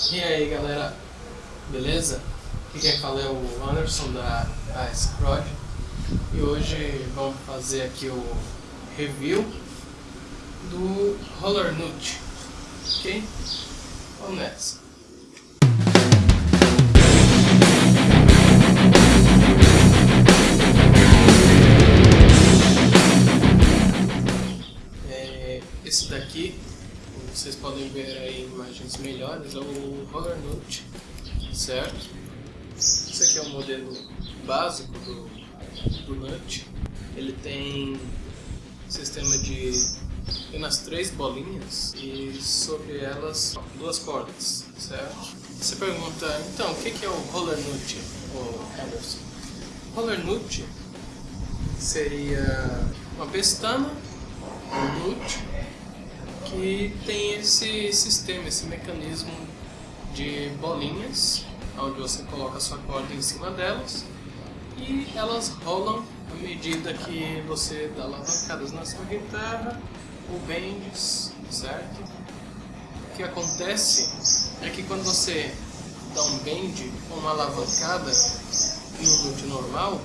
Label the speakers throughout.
Speaker 1: E aí galera, beleza? Aqui quem fala é o Anderson da AS Prod e hoje vamos fazer aqui o review do Roller Nut, ok? Vamos nessa! Vocês podem ver aí imagens melhores, é o Roller Note, certo? Esse aqui é o modelo básico do, do Nut. Ele tem sistema de apenas três bolinhas e sobre elas duas cordas, certo? Você pergunta, então, o que é o Roller Nut, o Anderson? Roller Nut seria uma pestana, que tem esse sistema, esse mecanismo de bolinhas, onde você coloca sua corda em cima delas e elas rolam à medida que você dá alavancadas na sua guitarra ou bends, certo? O que acontece é que quando você dá um bend ou uma alavancada em um note normal,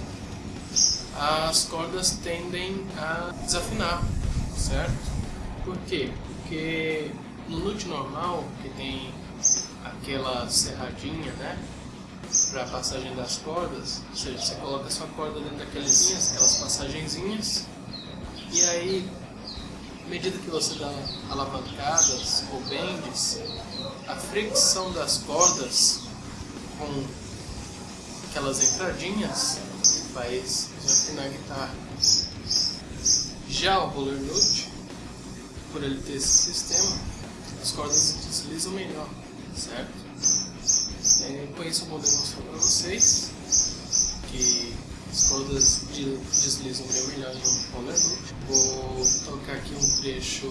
Speaker 1: as cordas tendem a desafinar, certo? Por quê? Porque no lute normal, que tem aquela serradinha, né? Para passagem das cordas, ou seja, você coloca a sua corda dentro daquelas linhas, aquelas passagenzinhas, e aí, à medida que você dá alavancadas ou bends, a fricção das cordas com aquelas entradinhas faz desafinar a guitarra. Já o roller nut por ele ter esse sistema, as cordas deslizam melhor, certo? É, com isso eu vou demonstrar para vocês que as cordas de, deslizam bem melhor no roller loop. Vou tocar aqui um trecho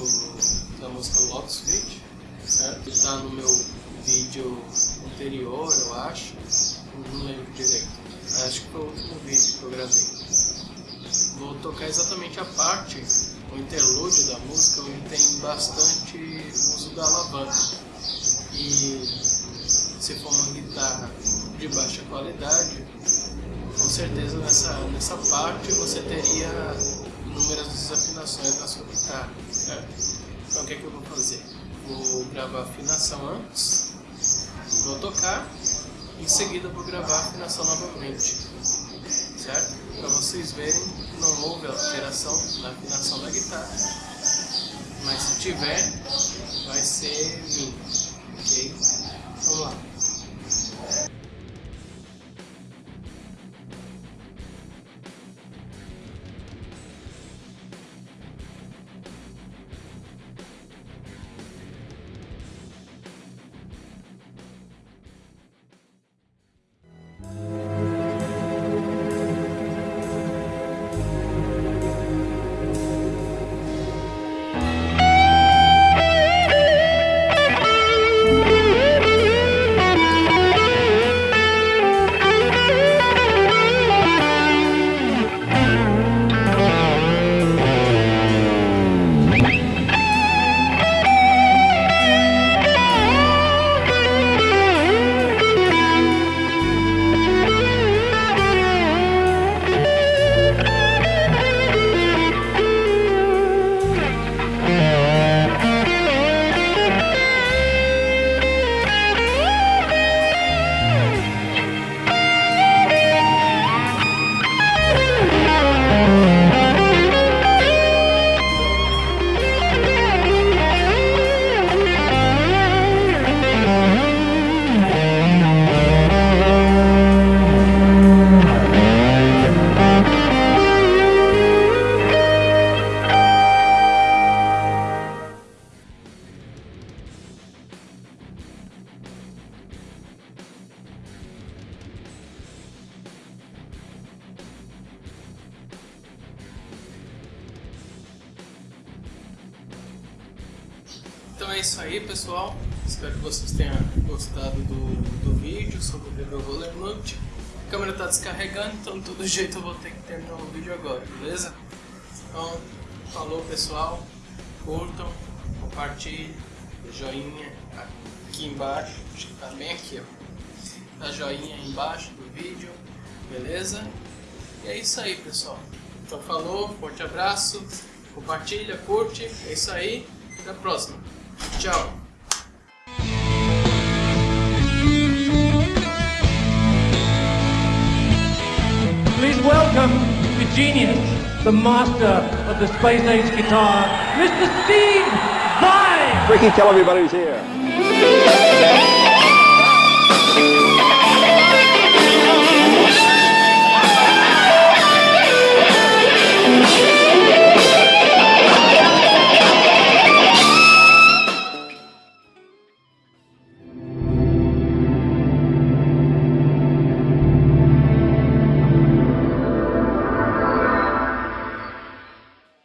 Speaker 1: da música Lotus Fate, certo? Está no meu vídeo anterior, eu acho, não lembro direito. Acho que foi o último vídeo que eu gravei. Vou tocar exatamente a parte o interlúdio da música onde tem bastante uso da alavanca. E se for uma guitarra de baixa qualidade, com certeza nessa, nessa parte você teria inúmeras desafinações na sua guitarra, certo? Então o que, é que eu vou fazer? Vou gravar a afinação antes, vou tocar, em seguida vou gravar a afinação novamente, certo? Para vocês verem não houve alteração na afinação da guitarra. Mas se tiver, vai ser É isso aí pessoal, espero que vocês tenham gostado do, do vídeo sobre o review Roller Note. A câmera está descarregando, então de todo jeito eu vou ter que terminar o vídeo agora, beleza? Então, falou pessoal, curtam, compartilhem, joinha aqui embaixo, acho que tá bem aqui, ó. A joinha aí embaixo do vídeo, beleza? E é isso aí, pessoal. Então falou, forte abraço, compartilha, curte, é isso aí, até a próxima. Tchau!
Speaker 2: Please welcome the genius, the master of the space age guitar, Mr. Steve Vai!
Speaker 3: Ricky, tell everybody who's here.